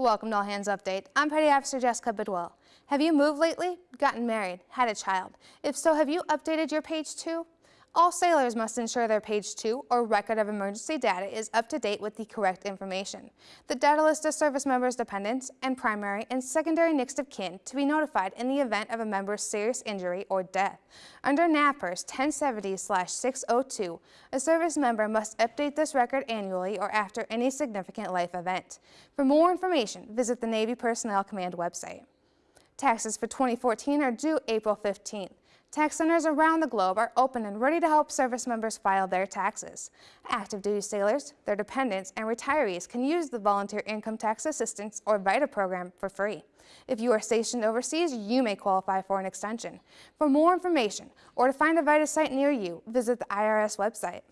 Welcome to All Hands Update. I'm Petty Officer Jessica Bidwell. Have you moved lately? Gotten married? Had a child? If so, have you updated your page two? All sailors must ensure their page 2 or record of emergency data is up to date with the correct information. The data lists a service member's dependents and primary and secondary next of kin to be notified in the event of a member's serious injury or death. Under NAVPERS 1070-602, a service member must update this record annually or after any significant life event. For more information, visit the Navy Personnel Command website. Taxes for 2014 are due April 15th. Tax centers around the globe are open and ready to help service members file their taxes. Active duty sailors, their dependents, and retirees can use the Volunteer Income Tax Assistance or VITA program for free. If you are stationed overseas, you may qualify for an extension. For more information or to find a VITA site near you, visit the IRS website.